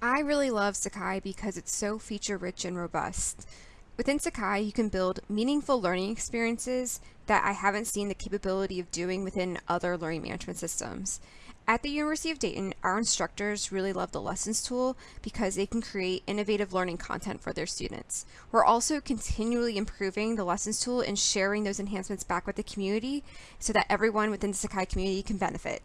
I really love Sakai because it's so feature rich and robust. Within Sakai, you can build meaningful learning experiences that I haven't seen the capability of doing within other learning management systems. At the University of Dayton, our instructors really love the Lessons tool because they can create innovative learning content for their students. We're also continually improving the Lessons tool and sharing those enhancements back with the community so that everyone within the Sakai community can benefit.